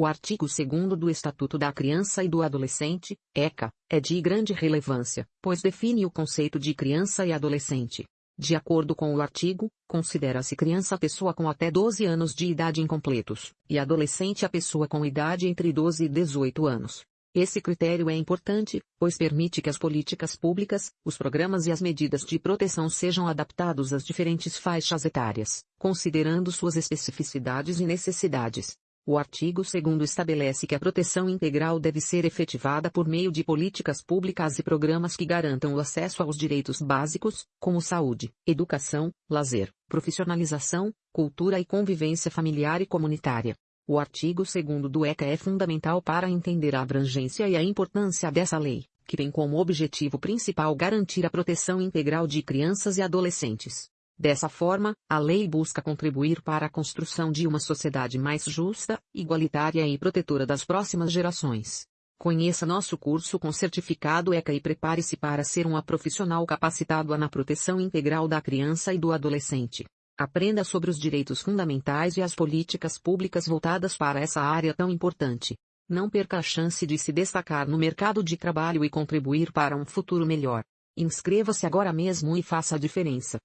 O artigo 2 do Estatuto da Criança e do Adolescente, ECA, é de grande relevância, pois define o conceito de criança e adolescente. De acordo com o artigo, considera-se criança a pessoa com até 12 anos de idade incompletos, e adolescente a pessoa com idade entre 12 e 18 anos. Esse critério é importante, pois permite que as políticas públicas, os programas e as medidas de proteção sejam adaptados às diferentes faixas etárias, considerando suas especificidades e necessidades. O artigo 2 estabelece que a proteção integral deve ser efetivada por meio de políticas públicas e programas que garantam o acesso aos direitos básicos, como saúde, educação, lazer, profissionalização, cultura e convivência familiar e comunitária. O artigo 2 do ECA é fundamental para entender a abrangência e a importância dessa lei, que tem como objetivo principal garantir a proteção integral de crianças e adolescentes. Dessa forma, a lei busca contribuir para a construção de uma sociedade mais justa, igualitária e protetora das próximas gerações. Conheça nosso curso com certificado ECA e prepare-se para ser um profissional capacitado na proteção integral da criança e do adolescente. Aprenda sobre os direitos fundamentais e as políticas públicas voltadas para essa área tão importante. Não perca a chance de se destacar no mercado de trabalho e contribuir para um futuro melhor. Inscreva-se agora mesmo e faça a diferença.